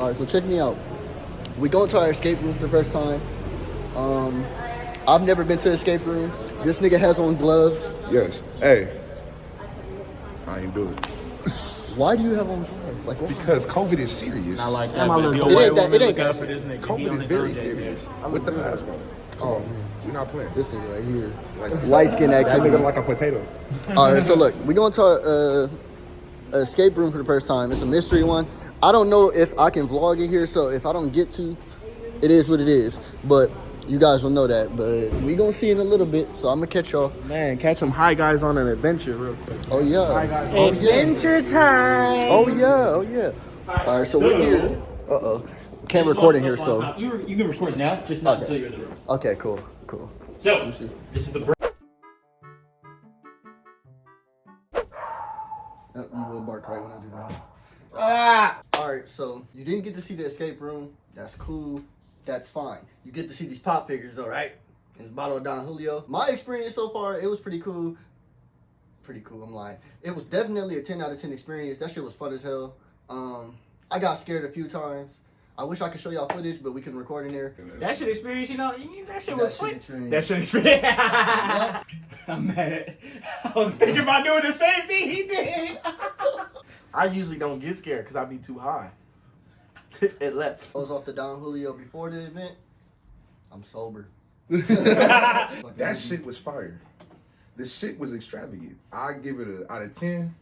All right, so check me out. We go to our escape room for the first time. Um, I've never been to an escape room. This nigga has on gloves. Yes. Hey. I ain't do it. Why do you have on gloves? Like, what? Because COVID is serious. I like that. my but if little- your It ain't white that- woman it ain't look out that for this nigga, COVID is very own day, serious. With the mask on. Oh, man. We're not playing. This nigga right here. Like- Light skin That activity. nigga like a potato. All right, so look, we going to a, uh, escape room for the first time. It's a mystery one. I don't know if I can vlog it here, so if I don't get to, it is what it is. But you guys will know that. But we gonna see in a little bit, so I'm gonna catch y'all. Man, catch them high guys on an adventure real quick. Oh yeah. Oh yeah. Adventure time. Oh yeah. Oh yeah. All right, so we're here. Uh oh. Can't record in here, so. You, you can record now, just not Okay. until you're in the room. Okay, cool, cool. So, this is the break. So you didn't get to see the escape room. That's cool. That's fine. You get to see these pop figures, though, right? It's bottle of Don Julio. My experience so far, it was pretty cool. Pretty cool. I'm lying. It was definitely a 10 out of 10 experience. That shit was fun as hell. Um, I got scared a few times. I wish I could show y'all footage, but we can record in there. That shit experience, you know, that shit That was fun. experience. That shit experience. I'm mad. I was thinking about doing the same thing he did. I usually don't get scared because I be too high. it left. I was off the Don Julio before the event. I'm sober. That shit was fire. The shit was extravagant. I give it a out of ten.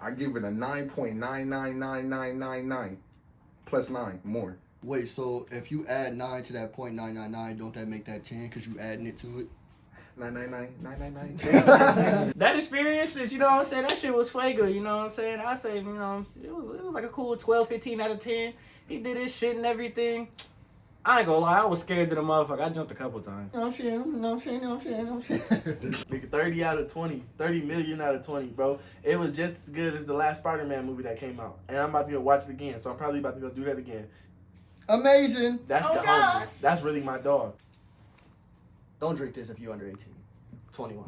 I give it a nine point nine nine nine nine nine nine, plus nine more. Wait, so if you add 9 to that point nine nine nine, don't that make that 10 because you adding it to it? Nine nine nine nine nine nine. that experience, you know what I'm saying? That shit was fuego, you know what I'm saying? I say, you know, it was it was like a cool 12, 15 out of 10. He did his shit and everything. I ain't gonna lie, I was scared to the motherfucker. I jumped a couple times. No shit, no shit, no shit, no shit. Nigga, 30 out of 20. 30 million out of 20, bro. It was just as good as the last Spider Man movie that came out. And I'm about to go watch it again, so I'm probably about to go do that again. Amazing. That's oh the homie. That's really my dog. Don't drink this if you're under 18. 21.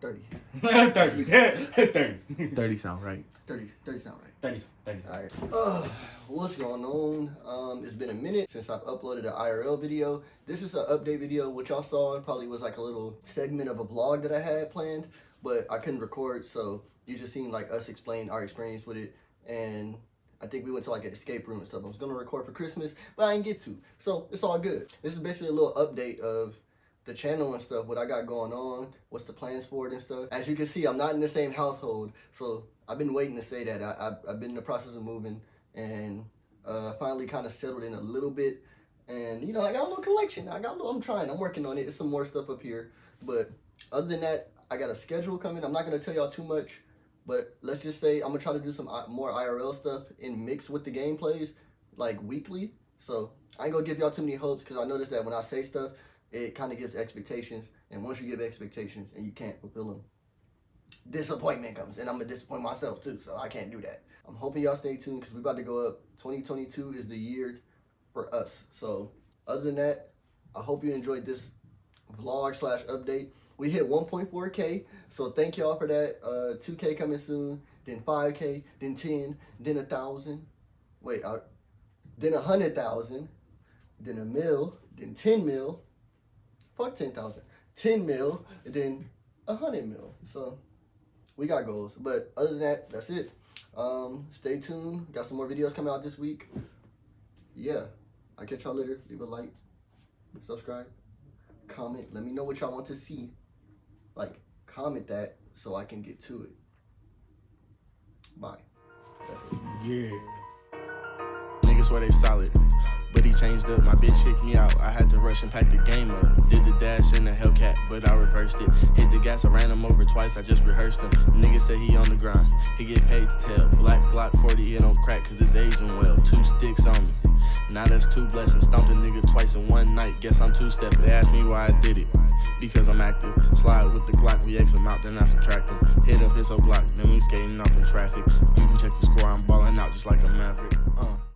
30. 30. 30. 30 sound right. 30. 30 sound right. 30. 30. Alright. Uh, what's going on? Um, it's been a minute since I've uploaded an IRL video. This is an update video. What y'all saw it probably was like a little segment of a vlog that I had planned, but I couldn't record, so you just seen like us explain our experience with it. And I think we went to like an escape room and stuff. I was gonna record for Christmas, but I didn't get to. So it's all good. This is basically a little update of the channel and stuff, what I got going on, what's the plans for it and stuff. As you can see, I'm not in the same household, so I've been waiting to say that. I, I've been in the process of moving and uh, finally kind of settled in a little bit. And, you know, I got a little collection. I got a little, I'm trying, I'm working on it. There's some more stuff up here. But other than that, I got a schedule coming. I'm not to tell y'all too much, but let's just say I'm to try to do some uh, I- more IRL stuff in mix with the gameplays, like weekly. So I ain't to give y'all too many hopes because I noticed that when I say stuff, it kind of gives expectations. And once you give expectations and you can't fulfill them, disappointment comes. And I'm to disappoint myself too. So I can't do that. I'm hoping y'all stay tuned because we're about to go up. 2022 is the year for us. So other than that, I hope you enjoyed this vlog slash update. We hit 1.4K. So thank y'all for that. Uh, 2K coming soon. Then 5K. Then 10. Then a thousand. Wait, uh, then a hundred thousand. Then a mil. Then 10 mil. Fuck 10,000. 10 mil. Then a hundred mil. So we got goals. But other than that, that's it. Um, stay tuned. Got some more videos coming out this week. Yeah. I'll catch y'all later. Leave a like, subscribe, comment. Let me know what y'all want to see. Like, comment that so I can get to it. Bye. That's it. Yeah. Niggas swear they solid. He changed up, my bitch kicked me out. I had to rush and pack the game up. Did the dash in the Hellcat, but I reversed it. Hit the gas, I ran him over twice, I just rehearsed him. Nigga said he on the grind, he get paid to tell. Black Glock 40, it don't crack cause it's aging well. Two sticks on me. Now that's two blessings. Stomped a nigga twice in one night. Guess I'm two step. They asked me why I did it. Because I'm active. Slide with the Glock, we X him out, then I subtract him. Hit up his whole block, then we skating off in traffic. You can check the score, I'm balling out just like a maverick. Uh.